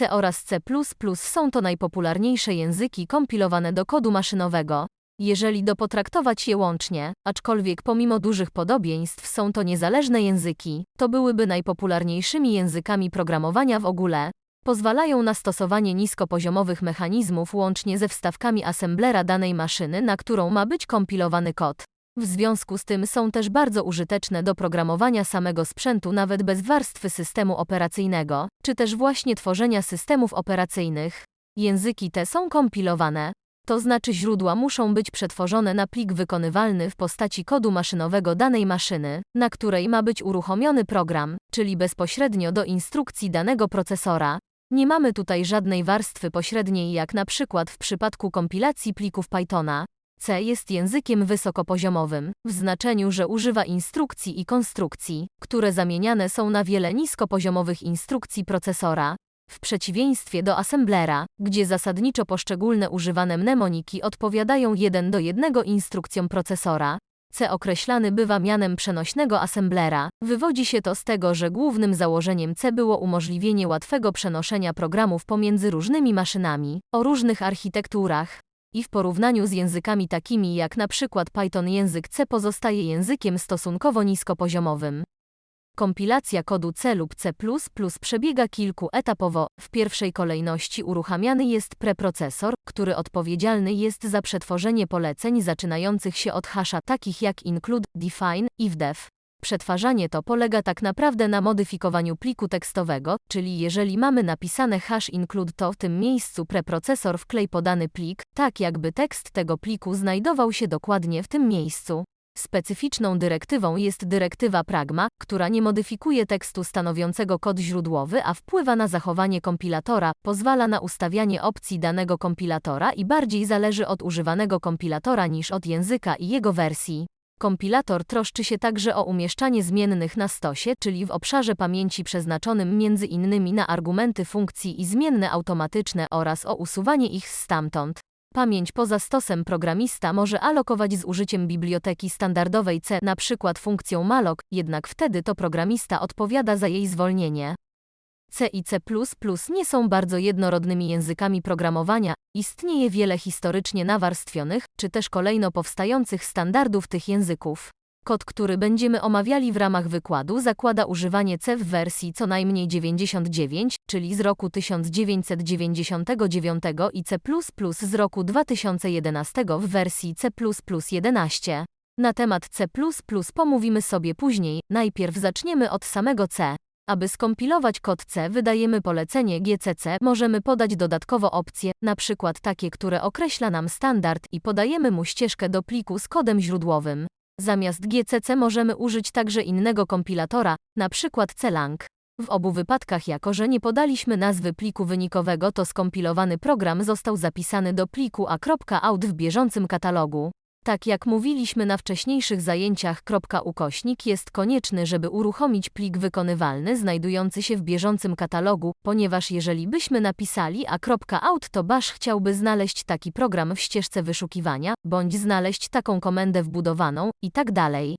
C oraz C++ są to najpopularniejsze języki kompilowane do kodu maszynowego. Jeżeli do potraktować je łącznie, aczkolwiek pomimo dużych podobieństw są to niezależne języki, to byłyby najpopularniejszymi językami programowania w ogóle. Pozwalają na stosowanie niskopoziomowych mechanizmów łącznie ze wstawkami assemblera danej maszyny, na którą ma być kompilowany kod. W związku z tym są też bardzo użyteczne do programowania samego sprzętu nawet bez warstwy systemu operacyjnego, czy też właśnie tworzenia systemów operacyjnych. Języki te są kompilowane, to znaczy źródła muszą być przetworzone na plik wykonywalny w postaci kodu maszynowego danej maszyny, na której ma być uruchomiony program, czyli bezpośrednio do instrukcji danego procesora. Nie mamy tutaj żadnej warstwy pośredniej jak na przykład w przypadku kompilacji plików Pythona. C jest językiem wysokopoziomowym, w znaczeniu, że używa instrukcji i konstrukcji, które zamieniane są na wiele niskopoziomowych instrukcji procesora, w przeciwieństwie do assemblera, gdzie zasadniczo poszczególne używane mnemoniki odpowiadają jeden do jednego instrukcjom procesora, C określany bywa mianem przenośnego assemblera. Wywodzi się to z tego, że głównym założeniem C było umożliwienie łatwego przenoszenia programów pomiędzy różnymi maszynami, o różnych architekturach. I w porównaniu z językami takimi jak na przykład Python język C pozostaje językiem stosunkowo niskopoziomowym. Kompilacja kodu C lub C++ przebiega kilkuetapowo. W pierwszej kolejności uruchamiany jest preprocesor, który odpowiedzialny jest za przetworzenie poleceń zaczynających się od hasza takich jak include, define, ifdef. Przetwarzanie to polega tak naprawdę na modyfikowaniu pliku tekstowego, czyli jeżeli mamy napisane hash include to w tym miejscu preprocesor wklej podany plik, tak jakby tekst tego pliku znajdował się dokładnie w tym miejscu. Specyficzną dyrektywą jest dyrektywa Pragma, która nie modyfikuje tekstu stanowiącego kod źródłowy, a wpływa na zachowanie kompilatora, pozwala na ustawianie opcji danego kompilatora i bardziej zależy od używanego kompilatora niż od języka i jego wersji. Kompilator troszczy się także o umieszczanie zmiennych na stosie, czyli w obszarze pamięci przeznaczonym między innymi na argumenty funkcji i zmienne automatyczne oraz o usuwanie ich stamtąd. Pamięć poza stosem programista może alokować z użyciem biblioteki standardowej C, przykład funkcją malloc, jednak wtedy to programista odpowiada za jej zwolnienie. C i C++ nie są bardzo jednorodnymi językami programowania, istnieje wiele historycznie nawarstwionych, czy też kolejno powstających standardów tych języków. Kod, który będziemy omawiali w ramach wykładu, zakłada używanie C w wersji co najmniej 99, czyli z roku 1999 i C++ z roku 2011 w wersji C++ 11. Na temat C++ pomówimy sobie później, najpierw zaczniemy od samego C. Aby skompilować kod C wydajemy polecenie GCC, możemy podać dodatkowo opcje, przykład takie, które określa nam standard i podajemy mu ścieżkę do pliku z kodem źródłowym. Zamiast GCC możemy użyć także innego kompilatora, np. CLang. W obu wypadkach jako, że nie podaliśmy nazwy pliku wynikowego to skompilowany program został zapisany do pliku a.out w bieżącym katalogu. Tak jak mówiliśmy na wcześniejszych zajęciach, kropka ukośnik jest konieczny, żeby uruchomić plik wykonywalny znajdujący się w bieżącym katalogu, ponieważ jeżeli byśmy napisali a.out to bash chciałby znaleźć taki program w ścieżce wyszukiwania, bądź znaleźć taką komendę wbudowaną, i tak dalej.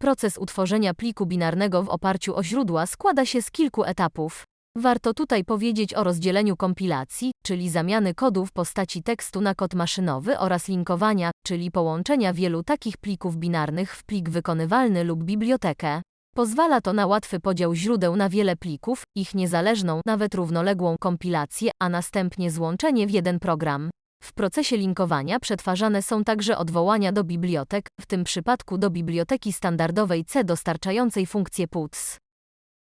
Proces utworzenia pliku binarnego w oparciu o źródła składa się z kilku etapów. Warto tutaj powiedzieć o rozdzieleniu kompilacji, czyli zamiany kodu w postaci tekstu na kod maszynowy oraz linkowania, czyli połączenia wielu takich plików binarnych w plik wykonywalny lub bibliotekę. Pozwala to na łatwy podział źródeł na wiele plików, ich niezależną, nawet równoległą kompilację, a następnie złączenie w jeden program. W procesie linkowania przetwarzane są także odwołania do bibliotek, w tym przypadku do biblioteki standardowej C dostarczającej funkcję puts.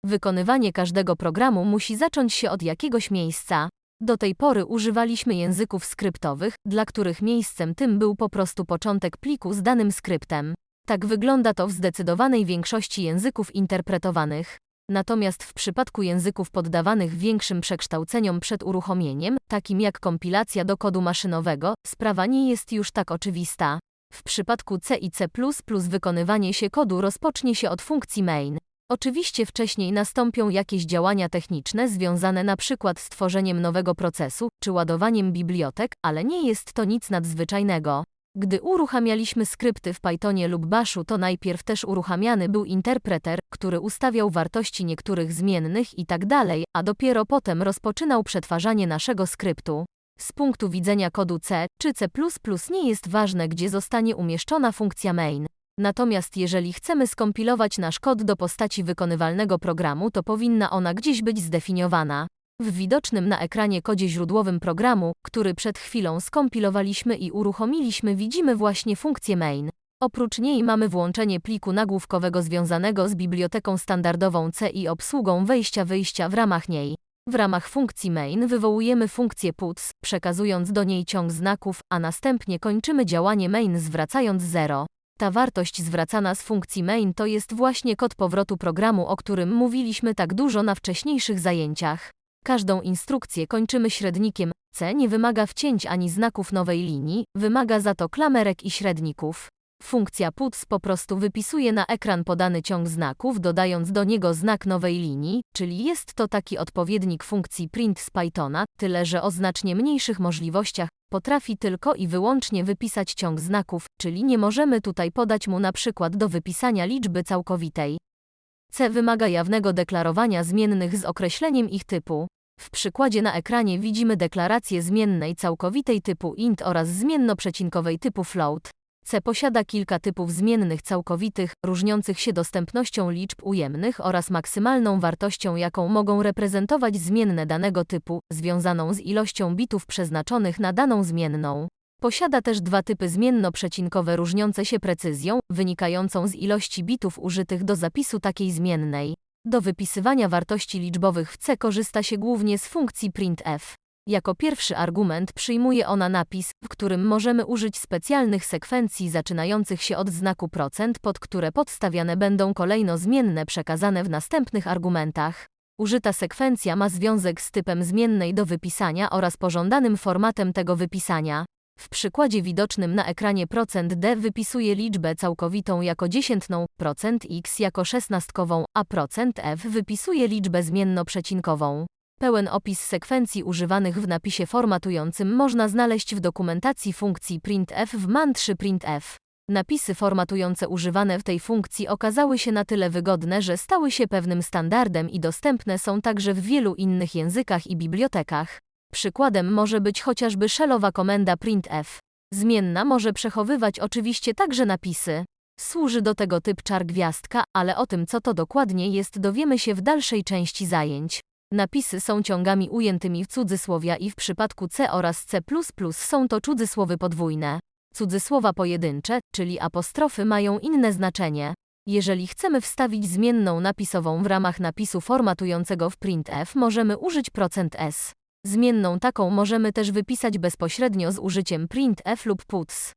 Wykonywanie każdego programu musi zacząć się od jakiegoś miejsca. Do tej pory używaliśmy języków skryptowych, dla których miejscem tym był po prostu początek pliku z danym skryptem. Tak wygląda to w zdecydowanej większości języków interpretowanych. Natomiast w przypadku języków poddawanych większym przekształceniom przed uruchomieniem, takim jak kompilacja do kodu maszynowego, sprawa nie jest już tak oczywista. W przypadku C i C++ wykonywanie się kodu rozpocznie się od funkcji main. Oczywiście wcześniej nastąpią jakieś działania techniczne związane na przykład z tworzeniem nowego procesu czy ładowaniem bibliotek, ale nie jest to nic nadzwyczajnego. Gdy uruchamialiśmy skrypty w Pythonie lub Bashu, to najpierw też uruchamiany był interpreter, który ustawiał wartości niektórych zmiennych i tak a dopiero potem rozpoczynał przetwarzanie naszego skryptu. Z punktu widzenia kodu C czy C++ nie jest ważne, gdzie zostanie umieszczona funkcja main. Natomiast jeżeli chcemy skompilować nasz kod do postaci wykonywalnego programu, to powinna ona gdzieś być zdefiniowana. W widocznym na ekranie kodzie źródłowym programu, który przed chwilą skompilowaliśmy i uruchomiliśmy, widzimy właśnie funkcję main. Oprócz niej mamy włączenie pliku nagłówkowego związanego z biblioteką standardową C i obsługą wejścia-wyjścia w ramach niej. W ramach funkcji main wywołujemy funkcję puts, przekazując do niej ciąg znaków, a następnie kończymy działanie main zwracając 0. Ta wartość zwracana z funkcji main to jest właśnie kod powrotu programu, o którym mówiliśmy tak dużo na wcześniejszych zajęciach. Każdą instrukcję kończymy średnikiem. C nie wymaga wcięć ani znaków nowej linii, wymaga za to klamerek i średników. Funkcja puts po prostu wypisuje na ekran podany ciąg znaków, dodając do niego znak nowej linii, czyli jest to taki odpowiednik funkcji print z Pythona, tyle że o znacznie mniejszych możliwościach, potrafi tylko i wyłącznie wypisać ciąg znaków, czyli nie możemy tutaj podać mu na przykład do wypisania liczby całkowitej. C wymaga jawnego deklarowania zmiennych z określeniem ich typu. W przykładzie na ekranie widzimy deklarację zmiennej całkowitej typu int oraz zmiennoprzecinkowej typu float. C posiada kilka typów zmiennych całkowitych, różniących się dostępnością liczb ujemnych oraz maksymalną wartością, jaką mogą reprezentować zmienne danego typu, związaną z ilością bitów przeznaczonych na daną zmienną. Posiada też dwa typy zmienno-przecinkowe różniące się precyzją, wynikającą z ilości bitów użytych do zapisu takiej zmiennej. Do wypisywania wartości liczbowych w C korzysta się głównie z funkcji printf. Jako pierwszy argument przyjmuje ona napis, w którym możemy użyć specjalnych sekwencji zaczynających się od znaku procent, pod które podstawiane będą kolejno zmienne przekazane w następnych argumentach. Użyta sekwencja ma związek z typem zmiennej do wypisania oraz pożądanym formatem tego wypisania. W przykładzie widocznym na ekranie procent %d wypisuje liczbę całkowitą jako dziesiętną, procent %x jako szesnastkową, a procent %f wypisuje liczbę zmienno-przecinkową. Pełen opis sekwencji używanych w napisie formatującym można znaleźć w dokumentacji funkcji printf w man3 printf. Napisy formatujące używane w tej funkcji okazały się na tyle wygodne, że stały się pewnym standardem i dostępne są także w wielu innych językach i bibliotekach. Przykładem może być chociażby shellowa komenda printf. Zmienna może przechowywać oczywiście także napisy. Służy do tego typ czar gwiazdka, ale o tym co to dokładnie jest dowiemy się w dalszej części zajęć. Napisy są ciągami ujętymi w cudzysłowia i w przypadku C oraz C++ są to cudzysłowy podwójne. Cudzysłowa pojedyncze, czyli apostrofy mają inne znaczenie. Jeżeli chcemy wstawić zmienną napisową w ramach napisu formatującego w printf, możemy użyć %s. Zmienną taką możemy też wypisać bezpośrednio z użyciem printf lub puts.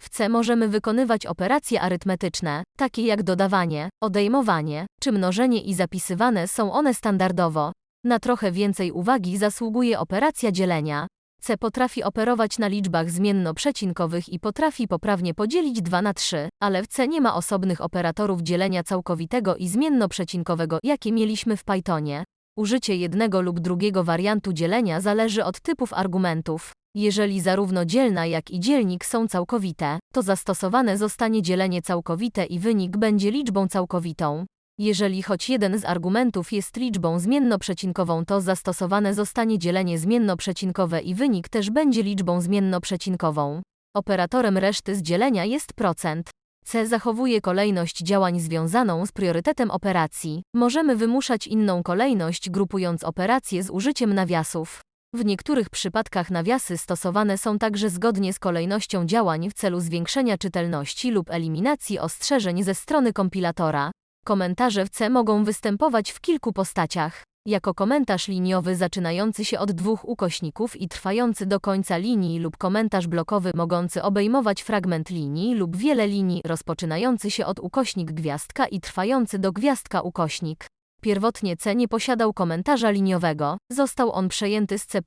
W C możemy wykonywać operacje arytmetyczne, takie jak dodawanie, odejmowanie czy mnożenie i zapisywane są one standardowo. Na trochę więcej uwagi zasługuje operacja dzielenia. C potrafi operować na liczbach zmienno-przecinkowych i potrafi poprawnie podzielić 2 na 3, ale w C nie ma osobnych operatorów dzielenia całkowitego i zmienno-przecinkowego, jakie mieliśmy w Pythonie. Użycie jednego lub drugiego wariantu dzielenia zależy od typów argumentów. Jeżeli zarówno dzielna jak i dzielnik są całkowite, to zastosowane zostanie dzielenie całkowite i wynik będzie liczbą całkowitą. Jeżeli choć jeden z argumentów jest liczbą zmienno-przecinkową, to zastosowane zostanie dzielenie zmienno-przecinkowe i wynik też będzie liczbą zmienno-przecinkową. Operatorem reszty z dzielenia jest procent. C zachowuje kolejność działań związaną z priorytetem operacji. Możemy wymuszać inną kolejność grupując operacje z użyciem nawiasów. W niektórych przypadkach nawiasy stosowane są także zgodnie z kolejnością działań w celu zwiększenia czytelności lub eliminacji ostrzeżeń ze strony kompilatora. Komentarze w C mogą występować w kilku postaciach. Jako komentarz liniowy zaczynający się od dwóch ukośników i trwający do końca linii lub komentarz blokowy mogący obejmować fragment linii lub wiele linii rozpoczynający się od ukośnik gwiazdka i trwający do gwiazdka ukośnik. Pierwotnie C nie posiadał komentarza liniowego, został on przejęty z C++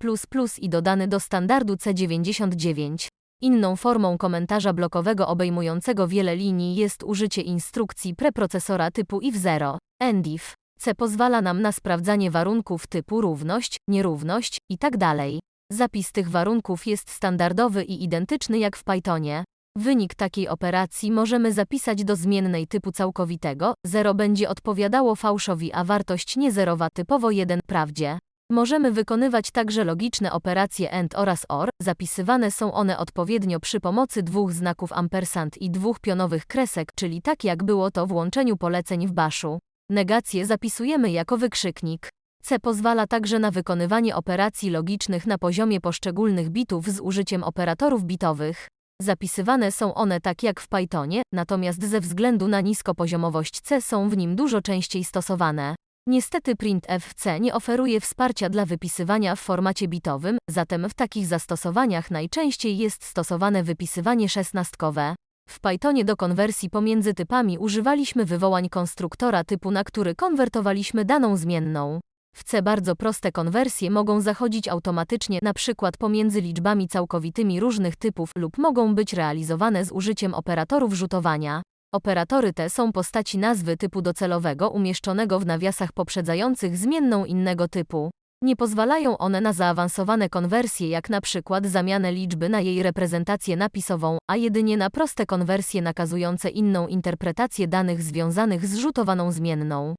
i dodany do standardu C99. Inną formą komentarza blokowego obejmującego wiele linii jest użycie instrukcji preprocesora typu if0, endif. C pozwala nam na sprawdzanie warunków typu równość, nierówność itd. Tak Zapis tych warunków jest standardowy i identyczny jak w Pythonie. Wynik takiej operacji możemy zapisać do zmiennej typu całkowitego, 0 będzie odpowiadało fałszowi, a wartość niezerowa typowo 1 prawdzie. Możemy wykonywać także logiczne operacje AND oraz OR, zapisywane są one odpowiednio przy pomocy dwóch znaków ampersand i dwóch pionowych kresek, czyli tak jak było to w łączeniu poleceń w baszu. Negację zapisujemy jako wykrzyknik. C pozwala także na wykonywanie operacji logicznych na poziomie poszczególnych bitów z użyciem operatorów bitowych. Zapisywane są one tak jak w Pythonie, natomiast ze względu na niskopoziomowość C są w nim dużo częściej stosowane. Niestety printf w C nie oferuje wsparcia dla wypisywania w formacie bitowym, zatem w takich zastosowaniach najczęściej jest stosowane wypisywanie szesnastkowe. W Pythonie do konwersji pomiędzy typami używaliśmy wywołań konstruktora typu, na który konwertowaliśmy daną zmienną. W C bardzo proste konwersje mogą zachodzić automatycznie, przykład pomiędzy liczbami całkowitymi różnych typów lub mogą być realizowane z użyciem operatorów rzutowania. Operatory te są postaci nazwy typu docelowego umieszczonego w nawiasach poprzedzających zmienną innego typu. Nie pozwalają one na zaawansowane konwersje jak na przykład zamianę liczby na jej reprezentację napisową, a jedynie na proste konwersje nakazujące inną interpretację danych związanych z rzutowaną zmienną.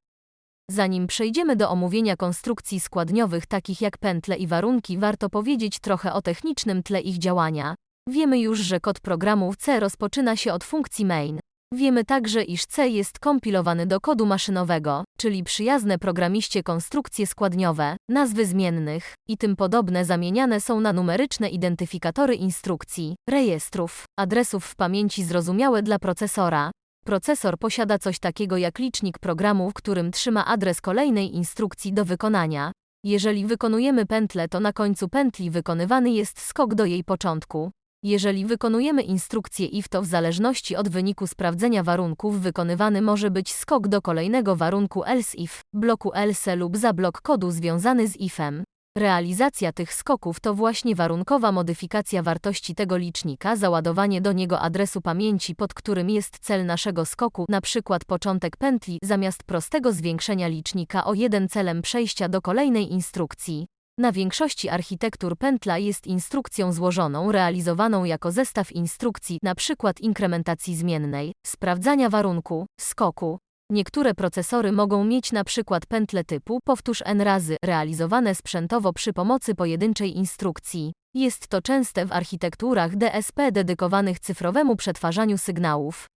Zanim przejdziemy do omówienia konstrukcji składniowych takich jak pętle i warunki, warto powiedzieć trochę o technicznym tle ich działania. Wiemy już, że kod programu C rozpoczyna się od funkcji main. Wiemy także, iż C jest kompilowany do kodu maszynowego, czyli przyjazne programiście konstrukcje składniowe, nazwy zmiennych i tym podobne zamieniane są na numeryczne identyfikatory instrukcji, rejestrów, adresów w pamięci zrozumiałe dla procesora. Procesor posiada coś takiego jak licznik programu, w którym trzyma adres kolejnej instrukcji do wykonania. Jeżeli wykonujemy pętlę, to na końcu pętli wykonywany jest skok do jej początku. Jeżeli wykonujemy instrukcję if, to w zależności od wyniku sprawdzenia warunków wykonywany może być skok do kolejnego warunku else if, bloku else lub za blok kodu związany z ifem. Realizacja tych skoków to właśnie warunkowa modyfikacja wartości tego licznika, załadowanie do niego adresu pamięci, pod którym jest cel naszego skoku, przykład początek pętli, zamiast prostego zwiększenia licznika o jeden celem przejścia do kolejnej instrukcji. Na większości architektur pętla jest instrukcją złożoną, realizowaną jako zestaw instrukcji, np. inkrementacji zmiennej, sprawdzania warunku, skoku. Niektóre procesory mogą mieć przykład pętle typu powtórz n razy, realizowane sprzętowo przy pomocy pojedynczej instrukcji. Jest to częste w architekturach DSP dedykowanych cyfrowemu przetwarzaniu sygnałów.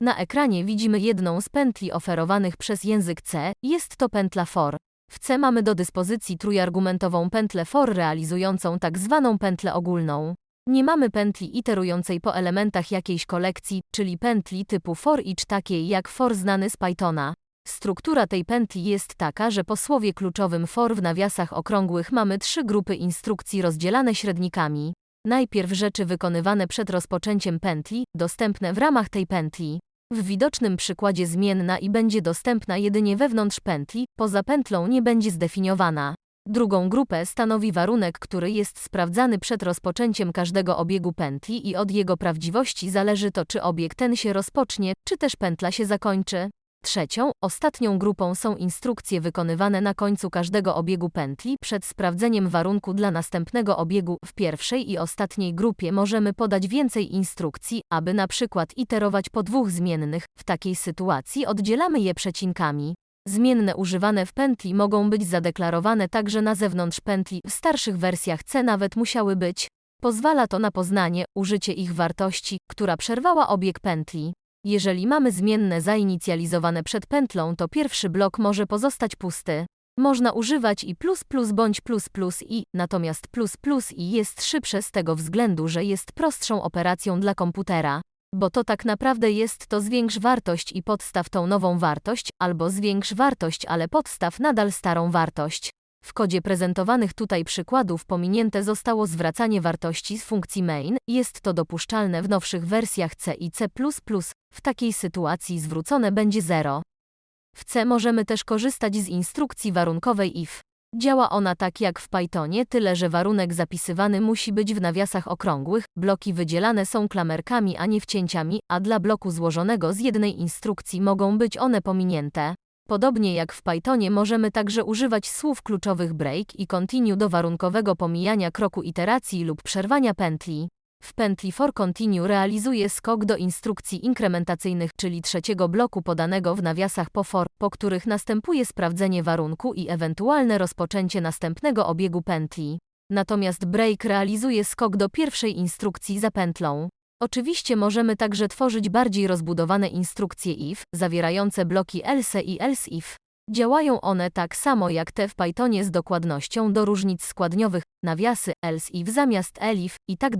Na ekranie widzimy jedną z pętli oferowanych przez język C, jest to pętla for. W C mamy do dyspozycji trójargumentową pętlę for realizującą tak zwaną pętlę ogólną. Nie mamy pętli iterującej po elementach jakiejś kolekcji, czyli pętli typu for each takiej jak for znany z Pythona. Struktura tej pętli jest taka, że po słowie kluczowym for w nawiasach okrągłych mamy trzy grupy instrukcji rozdzielane średnikami. Najpierw rzeczy wykonywane przed rozpoczęciem pętli, dostępne w ramach tej pętli. W widocznym przykładzie zmienna i będzie dostępna jedynie wewnątrz pętli, poza pętlą nie będzie zdefiniowana. Drugą grupę stanowi warunek, który jest sprawdzany przed rozpoczęciem każdego obiegu pętli i od jego prawdziwości zależy to, czy obieg ten się rozpocznie, czy też pętla się zakończy. Trzecią, ostatnią grupą są instrukcje wykonywane na końcu każdego obiegu pętli przed sprawdzeniem warunku dla następnego obiegu. W pierwszej i ostatniej grupie możemy podać więcej instrukcji, aby na przykład iterować po dwóch zmiennych. W takiej sytuacji oddzielamy je przecinkami. Zmienne używane w pętli mogą być zadeklarowane także na zewnątrz pętli. W starszych wersjach C nawet musiały być. Pozwala to na poznanie, użycie ich wartości, która przerwała obieg pętli. Jeżeli mamy zmienne zainicjalizowane przed pętlą, to pierwszy blok może pozostać pusty. Można używać i plus plus bądź plus plus i, natomiast plus plus i jest szybsze z tego względu, że jest prostszą operacją dla komputera. Bo to tak naprawdę jest to zwiększ wartość i podstaw tą nową wartość, albo zwiększ wartość, ale podstaw nadal starą wartość. W kodzie prezentowanych tutaj przykładów pominięte zostało zwracanie wartości z funkcji main, jest to dopuszczalne w nowszych wersjach C i C++, w takiej sytuacji zwrócone będzie 0. W C możemy też korzystać z instrukcji warunkowej if. Działa ona tak jak w Pythonie, tyle że warunek zapisywany musi być w nawiasach okrągłych, bloki wydzielane są klamerkami a nie wcięciami, a dla bloku złożonego z jednej instrukcji mogą być one pominięte. Podobnie jak w Pythonie możemy także używać słów kluczowych break i continue do warunkowego pomijania kroku iteracji lub przerwania pętli. W pętli for continue realizuje skok do instrukcji inkrementacyjnych, czyli trzeciego bloku podanego w nawiasach po for, po których następuje sprawdzenie warunku i ewentualne rozpoczęcie następnego obiegu pętli. Natomiast break realizuje skok do pierwszej instrukcji za pętlą. Oczywiście możemy także tworzyć bardziej rozbudowane instrukcje if, zawierające bloki else i else if. Działają one tak samo jak te w Pythonie z dokładnością do różnic składniowych, nawiasy, else if zamiast elif i tak.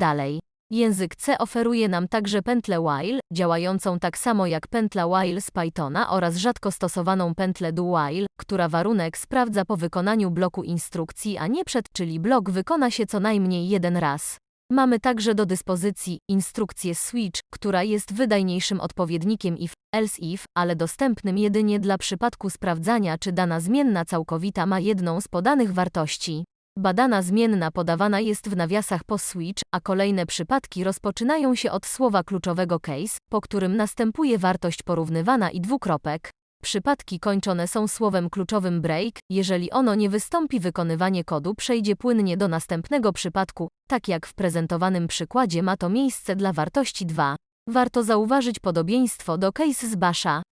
Język C oferuje nam także pętlę while, działającą tak samo jak pętla while z Pythona oraz rzadko stosowaną pętlę do while, która warunek sprawdza po wykonaniu bloku instrukcji, a nie przed, czyli blok wykona się co najmniej jeden raz. Mamy także do dyspozycji instrukcję switch, która jest wydajniejszym odpowiednikiem if, else if, ale dostępnym jedynie dla przypadku sprawdzania, czy dana zmienna całkowita ma jedną z podanych wartości. Badana zmienna podawana jest w nawiasach po switch, a kolejne przypadki rozpoczynają się od słowa kluczowego case, po którym następuje wartość porównywana i dwukropek. Przypadki kończone są słowem kluczowym break, jeżeli ono nie wystąpi wykonywanie kodu przejdzie płynnie do następnego przypadku, tak jak w prezentowanym przykładzie ma to miejsce dla wartości 2. Warto zauważyć podobieństwo do case z Basha.